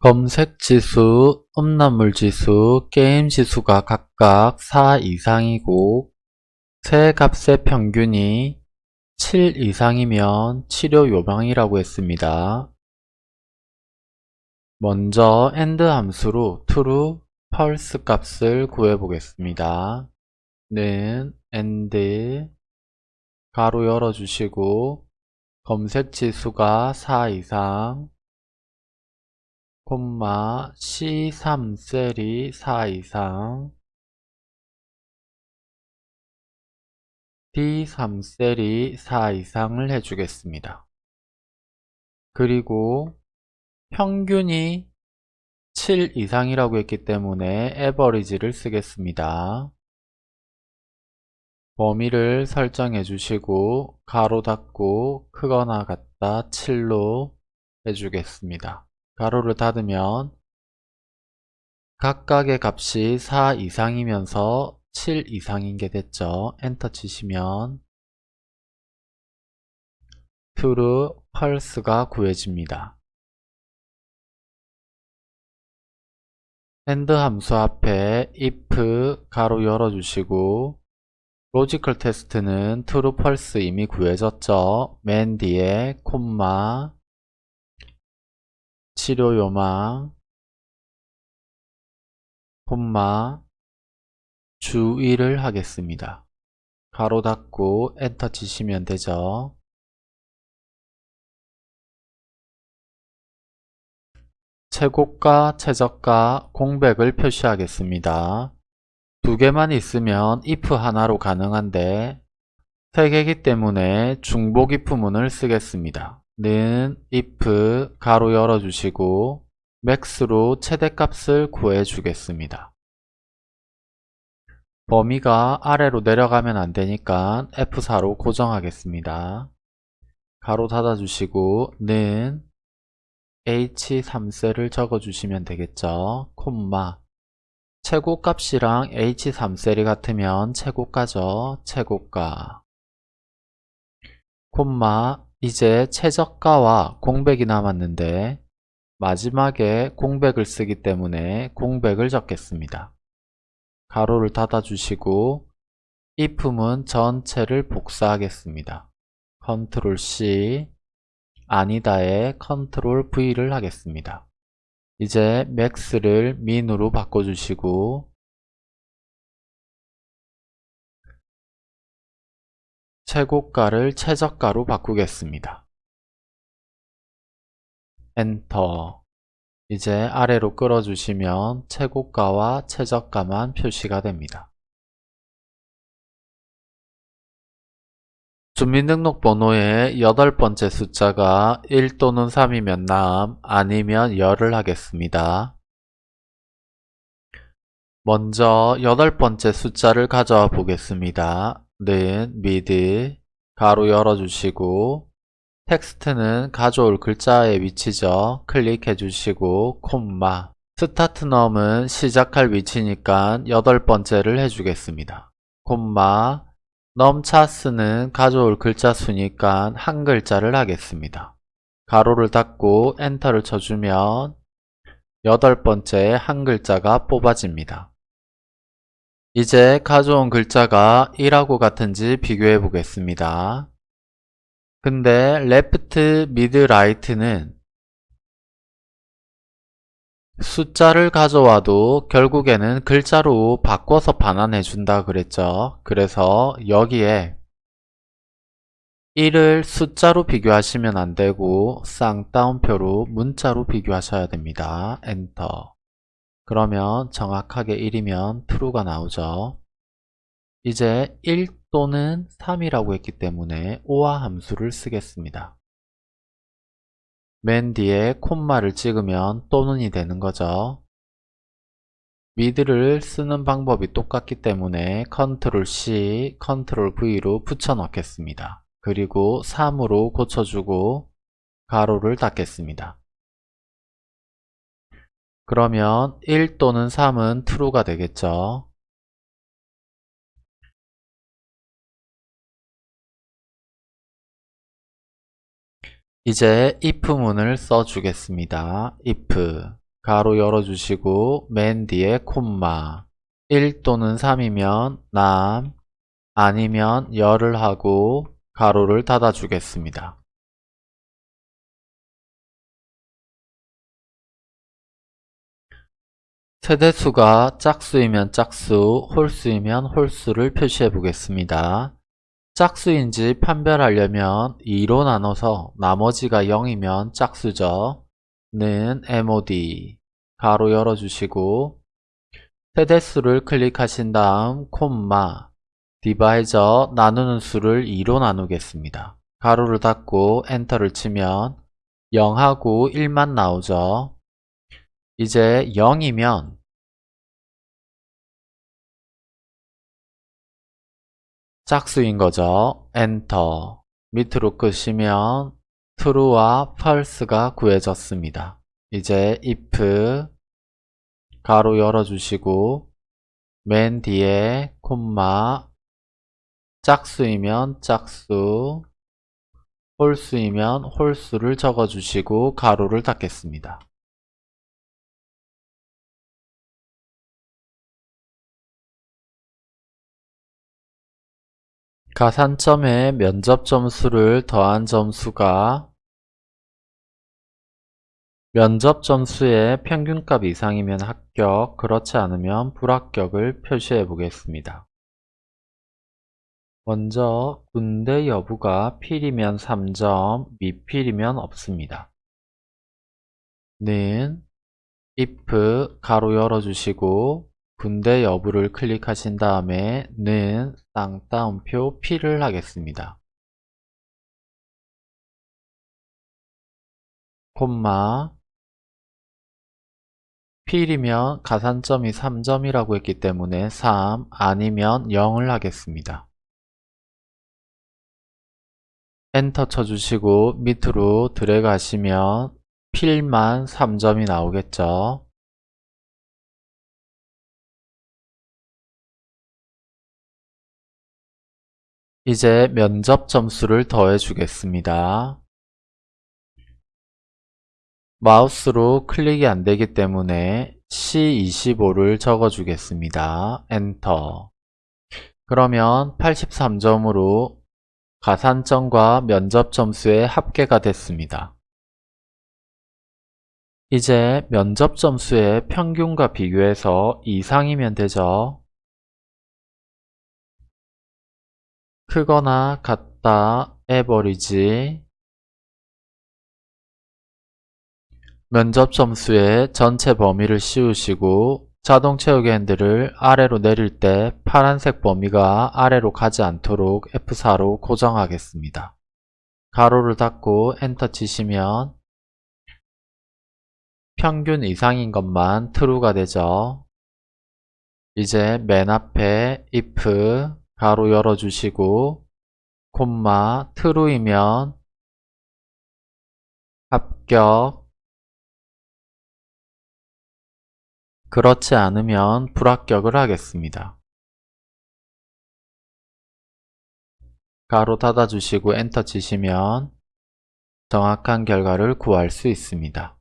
검색지수, 음란물지수, 게임지수가 각각 4 이상이고 세 값의 평균이 7 이상이면 치료 요방이라고 했습니다. 먼저 AND 함수로 true, false 값을 구해 보겠습니다. 는 AND 가로 열어주시고 검색 지수가 4 이상 콤마 C3 셀이 4 이상 D3 셀이 4 이상을 해주겠습니다. 그리고 평균이 7 이상이라고 했기 때문에 에버리지를 쓰겠습니다. 범위를 설정해 주시고 가로 닫고 크거나 같다 7로 해주겠습니다. 가로를 닫으면 각각의 값이 4 이상이면서 7 이상인 게 됐죠. 엔터 치시면 true, false가 구해집니다. AND 함수 앞에 if 괄호 열어주시고 logical test는 true, false 이미 구해졌죠. 맨 뒤에 콤마 치료 요망 콤마 주의를 하겠습니다. 괄호 닫고 엔터 치시면 되죠. 최고가, 최저가, 공백을 표시하겠습니다. 두 개만 있으면 if 하나로 가능한데 세 개이기 때문에 중복 if 문을 쓰겠습니다. 는 if 가로 열어주시고 max로 최대값을 구해주겠습니다. 범위가 아래로 내려가면 안되니까 F4로 고정하겠습니다. 가로 닫아주시고 는 H3셀을 적어주시면 되겠죠. 콤마 최고값이랑 H3셀이 같으면 최고가죠. 최고가 콤마 이제 최저가와 공백이 남았는데 마지막에 공백을 쓰기 때문에 공백을 적겠습니다. 가로를 닫아주시고 if문 전체를 복사하겠습니다. control C 아니다에 control V를 하겠습니다. 이제 max를 min으로 바꿔주시고 최고가를 최저가로 바꾸겠습니다. 엔터 이제 아래로 끌어주시면 최고가와 최저가만 표시가 됩니다. 주민등록번호의 여덟 번째 숫자가 1 또는 3이면 남, 아니면 여를 하겠습니다. 먼저 여덟 번째 숫자를 가져와 보겠습니다. 는 mid 괄호 열어주시고 text는 가져올 글자의 위치죠. 클릭해 주시고 콤마 start num은 시작할 위치니까 여덟 번째를 해주겠습니다. 콤마 넘차스는 가져올 글자 수니까 한 글자를 하겠습니다. 가로를 닫고 엔터를 쳐주면 여덟 번째 한 글자가 뽑아집니다. 이제 가져온 글자가 1하고 같은지 비교해 보겠습니다. 근데 left, mid, right는 숫자를 가져와도 결국에는 글자로 바꿔서 반환해 준다 그랬죠. 그래서 여기에 1을 숫자로 비교하시면 안되고 쌍따옴표로 문자로 비교하셔야 됩니다. 엔터 그러면 정확하게 1이면 true가 나오죠. 이제 1 또는 3이라고 했기 때문에 OR 함수를 쓰겠습니다. 맨 뒤에 콤마를 찍으면 또는이 되는 거죠. MID를 쓰는 방법이 똑같기 때문에 컨트롤 C, 컨트롤 V로 붙여 넣겠습니다. 그리고 3으로 고쳐주고 가로를 닫겠습니다. 그러면 1 또는 3은 true가 되겠죠. 이제 if문을 써주겠습니다. if 가로 열어주시고 맨 뒤에 콤마 1 또는 3이면 남 아니면 열을 하고 가로를 닫아 주겠습니다. 세대수가 짝수이면 짝수, 홀수이면 홀수를 표시해 보겠습니다. 짝수인지 판별하려면 2로 나눠서 나머지가 0이면 짝수죠. 는 mod 가로 열어주시고 세대수를 클릭하신 다음 콤마 디바이저 나누는 수를 2로 나누겠습니다. 가로를 닫고 엔터를 치면 0하고 1만 나오죠. 이제 0이면 짝수인 거죠. 엔터 밑으로 끄시면 true와 false가 구해졌습니다. 이제 if 가로 열어주시고 맨 뒤에 콤마 짝수이면 짝수 홀수이면 홀수를 적어주시고 가로를 닫겠습니다. 가산점에 면접 점수를 더한 점수가 면접 점수의 평균값 이상이면 합격, 그렇지 않으면 불합격을 표시해 보겠습니다. 먼저 군대 여부가 필이면 3점, 미필이면 없습니다. 는 if 가로 열어주시고 군대 여부를 클릭하신 다음에 는 쌍따옴표 P를 하겠습니다. 콤마 필이면 가산점이 3점이라고 했기 때문에 3 아니면 0을 하겠습니다. 엔터 쳐주시고 밑으로 하시면 필만 3점이 나오겠죠. 이제 면접 점수를 더해 주겠습니다. 마우스로 클릭이 안되기 때문에 C25를 적어 주겠습니다. 엔터 그러면 83점으로 가산점과 면접 점수의 합계가 됐습니다. 이제 면접 점수의 평균과 비교해서 이상이면 되죠. 크거나 같다 에버리지 면접 점수의 전체 범위를 씌우시고 자동 채우기 핸들을 아래로 내릴 때 파란색 범위가 아래로 가지 않도록 F4로 고정하겠습니다. 가로를 닫고 엔터 치시면 평균 이상인 것만 true가 되죠. 이제 맨 앞에 if 가로 열어주시고 콤마 true이면 합격 그렇지 않으면 불합격을 하겠습니다. 가로 닫아주시고 엔터 치시면 정확한 결과를 구할 수 있습니다.